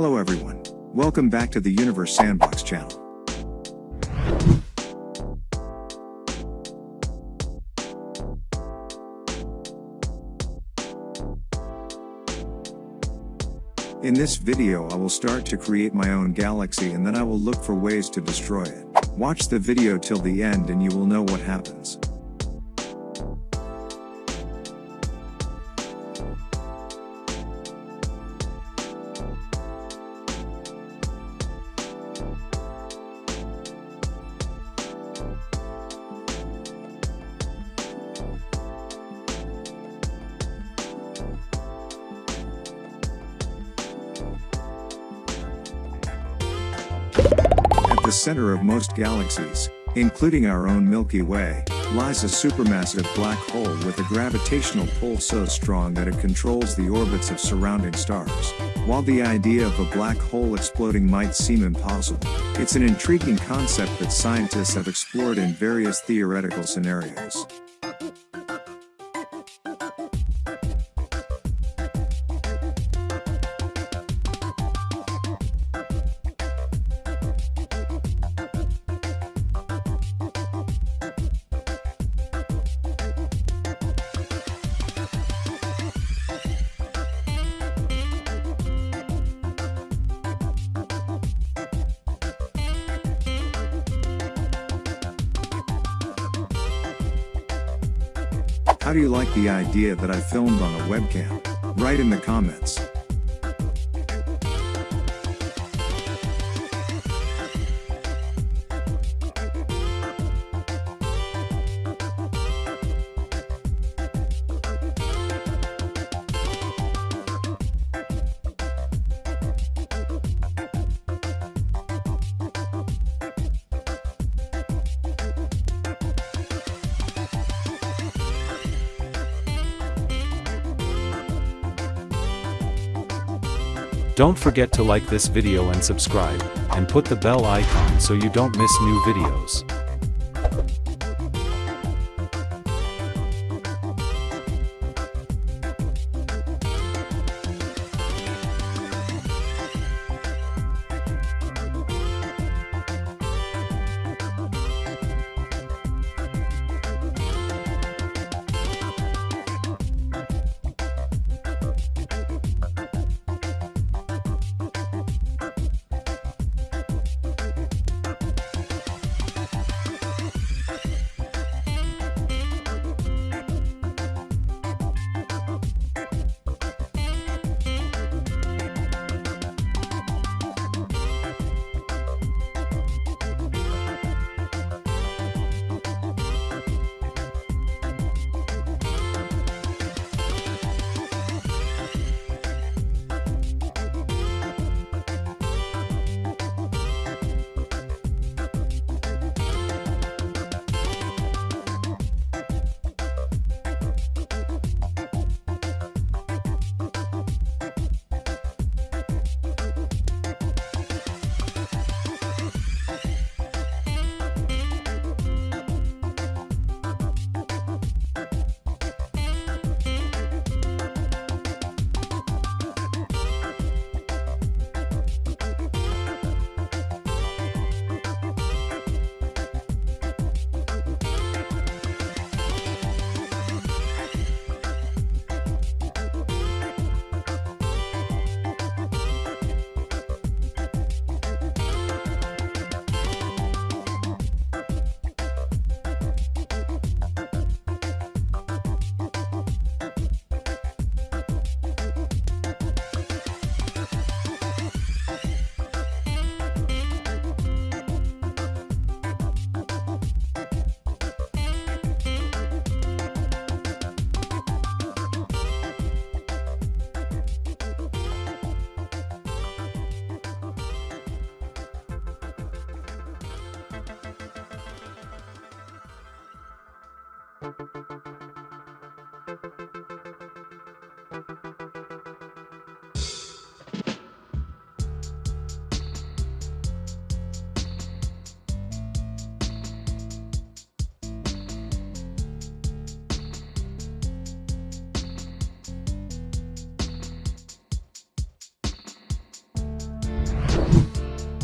Hello everyone. Welcome back to the Universe Sandbox channel. In this video I will start to create my own galaxy and then I will look for ways to destroy it. Watch the video till the end and you will know what happens. Center of most galaxies, including our own Milky Way, lies a supermassive black hole with a gravitational pull so strong that it controls the orbits of surrounding stars. While the idea of a black hole exploding might seem impossible, it's an intriguing concept that scientists have explored in various theoretical scenarios. How do you like the idea that I filmed on a webcam? Write in the comments. Don't forget to like this video and subscribe, and put the bell icon so you don't miss new videos.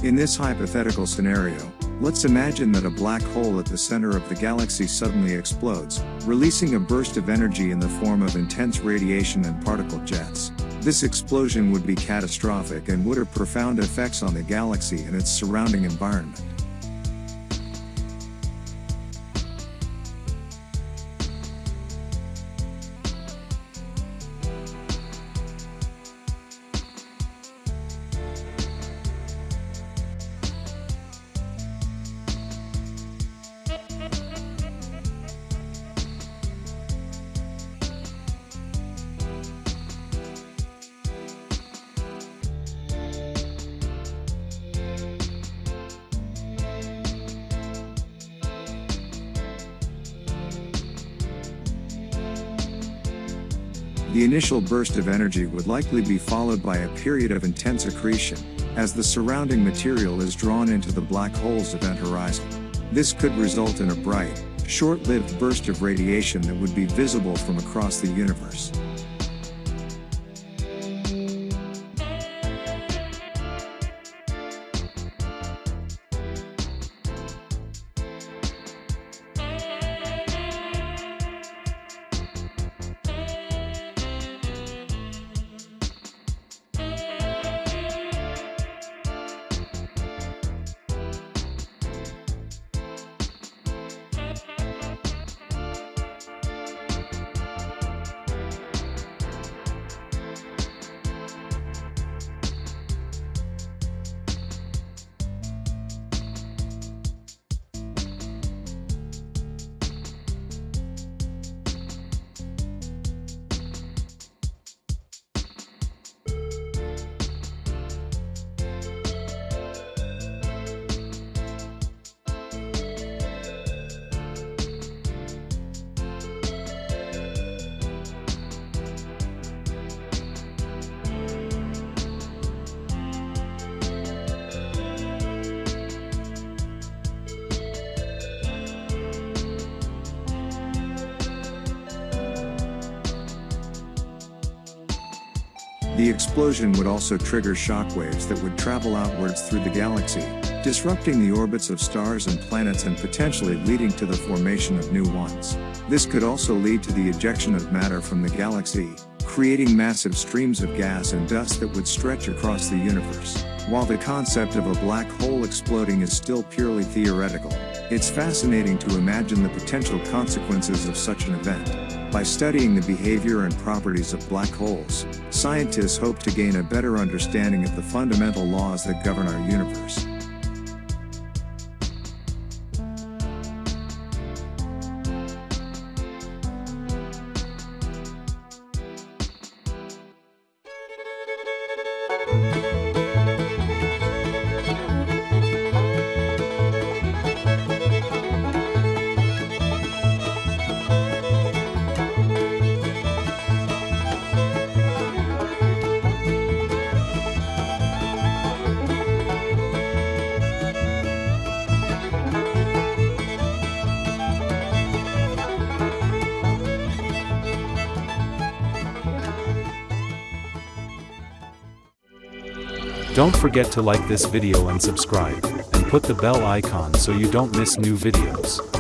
In this hypothetical scenario, let's imagine that a black hole at the center of the galaxy suddenly explodes, releasing a burst of energy in the form of intense radiation and particle jets. This explosion would be catastrophic and would have profound effects on the galaxy and its surrounding environment. The initial burst of energy would likely be followed by a period of intense accretion, as the surrounding material is drawn into the black hole's event horizon. This could result in a bright, short-lived burst of radiation that would be visible from across the universe. The explosion would also trigger shockwaves that would travel outwards through the galaxy, disrupting the orbits of stars and planets and potentially leading to the formation of new ones. This could also lead to the ejection of matter from the galaxy, creating massive streams of gas and dust that would stretch across the universe. While the concept of a black hole exploding is still purely theoretical, it's fascinating to imagine the potential consequences of such an event. By studying the behavior and properties of black holes, scientists hope to gain a better understanding of the fundamental laws that govern our universe. Don't forget to like this video and subscribe, and put the bell icon so you don't miss new videos.